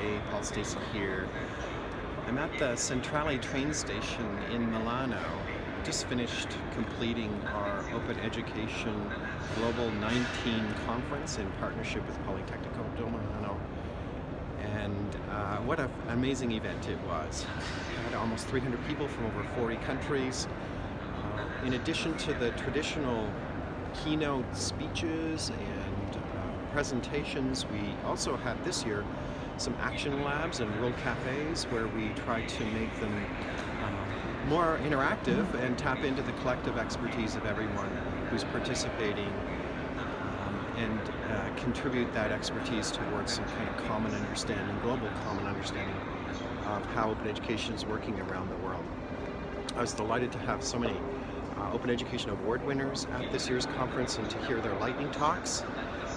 Hey, Paul Stacey here. I'm at the Centrale train station in Milano. Just finished completing our Open Education Global 19 conference in partnership with Politecnico di Milano. And uh, what an amazing event it was. We had almost 300 people from over 40 countries. Uh, in addition to the traditional keynote speeches and uh, presentations, we also had this year some action labs and world cafes where we try to make them uh, more interactive and tap into the collective expertise of everyone who's participating um, and uh, contribute that expertise towards some kind of common understanding, global common understanding of how open education is working around the world. I was delighted to have so many uh, Open Education Award winners at this year's conference and to hear their lightning talks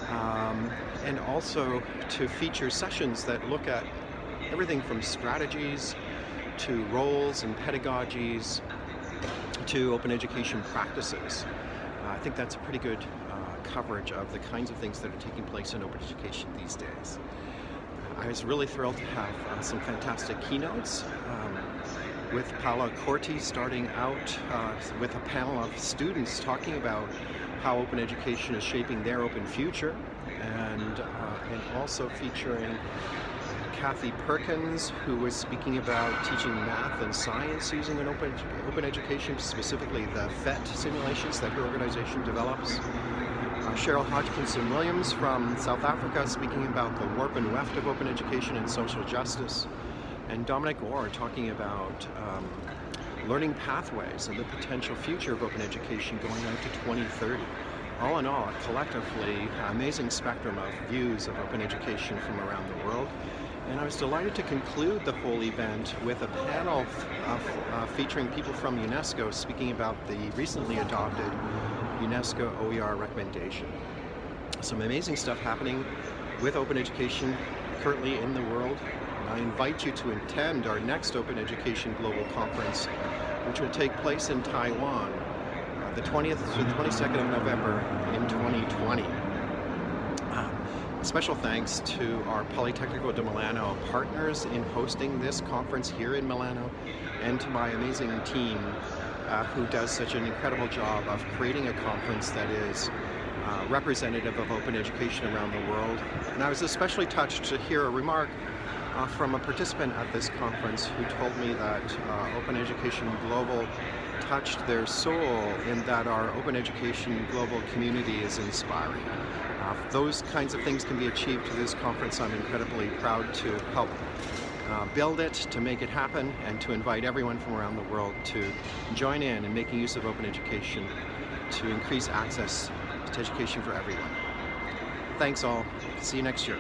um, and also to feature sessions that look at everything from strategies to roles and pedagogies to open education practices. Uh, I think that's a pretty good uh, coverage of the kinds of things that are taking place in open education these days. I was really thrilled to have uh, some fantastic keynotes. Um, with Paola Corti starting out uh, with a panel of students talking about how open education is shaping their open future, and, uh, and also featuring Kathy Perkins, who was speaking about teaching math and science using an open, open education, specifically the PhET simulations that her organization develops. Uh, Cheryl Hodgkinson Williams from South Africa speaking about the warp and weft of open education and social justice. And Dominic Orr talking about um, learning pathways and the potential future of open education going out to 2030. All in all, collectively amazing spectrum of views of open education from around the world. And I was delighted to conclude the whole event with a panel of, uh, featuring people from UNESCO speaking about the recently adopted UNESCO OER recommendation. Some amazing stuff happening with open education currently in the world. And I invite you to attend our next Open Education Global Conference which will take place in Taiwan uh, the 20th to the 22nd of November in 2020. Uh, special thanks to our Politecnico di Milano partners in hosting this conference here in Milano and to my amazing team uh, who does such an incredible job of creating a conference that is uh, representative of open education around the world. And I was especially touched to hear a remark uh, from a participant at this conference who told me that uh, Open Education Global touched their soul in that our Open Education Global community is inspiring. Uh, those kinds of things can be achieved through this conference. I'm incredibly proud to help uh, build it, to make it happen, and to invite everyone from around the world to join in in making use of open education to increase access to education for everyone. Thanks all. See you next year.